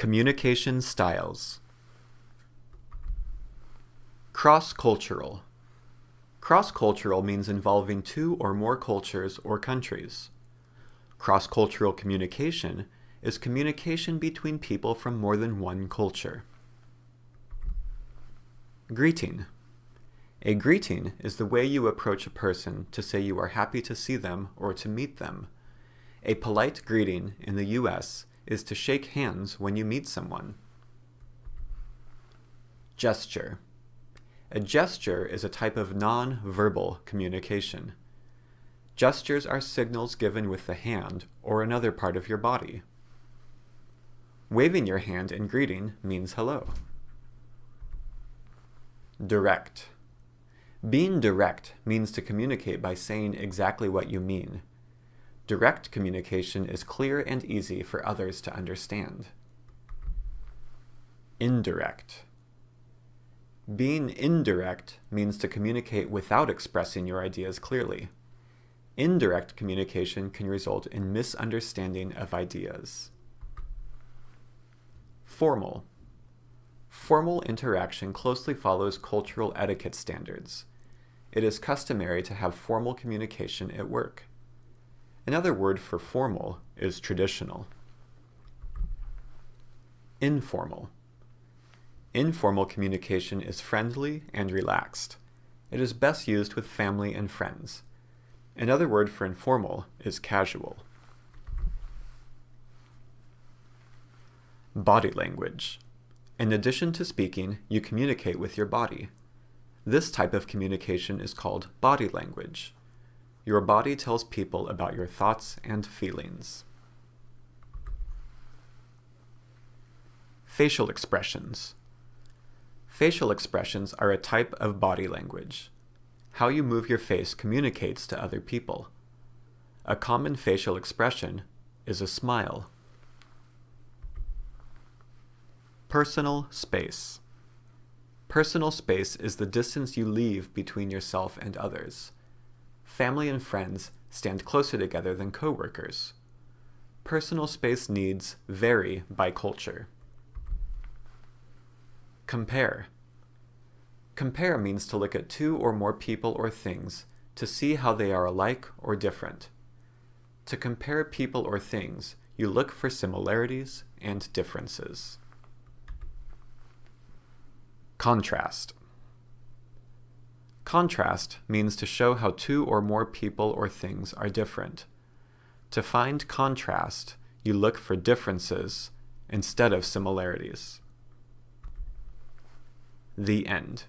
Communication styles. Cross-cultural. Cross-cultural means involving two or more cultures or countries. Cross-cultural communication is communication between people from more than one culture. Greeting. A greeting is the way you approach a person to say you are happy to see them or to meet them. A polite greeting in the U.S. is to shake hands when you meet someone. Gesture. A gesture is a type of non-verbal communication. Gestures are signals given with the hand or another part of your body. Waving your hand in greeting means hello. Direct. Being direct means to communicate by saying exactly what you mean. Direct communication is clear and easy for others to understand. Indirect. Being indirect means to communicate without expressing your ideas clearly. Indirect communication can result in misunderstanding of ideas. Formal. Formal interaction closely follows cultural etiquette standards it is customary to have formal communication at work. Another word for formal is traditional. Informal. Informal communication is friendly and relaxed. It is best used with family and friends. Another word for informal is casual. Body language. In addition to speaking, you communicate with your body. This type of communication is called body language. Your body tells people about your thoughts and feelings. Facial expressions. Facial expressions are a type of body language. How you move your face communicates to other people. A common facial expression is a smile. Personal space. Personal space is the distance you leave between yourself and others. Family and friends stand closer together than coworkers. Personal space needs vary by culture. Compare. Compare means to look at two or more people or things to see how they are alike or different. To compare people or things, you look for similarities and differences. Contrast. Contrast means to show how two or more people or things are different. To find contrast, you look for differences instead of similarities. The end.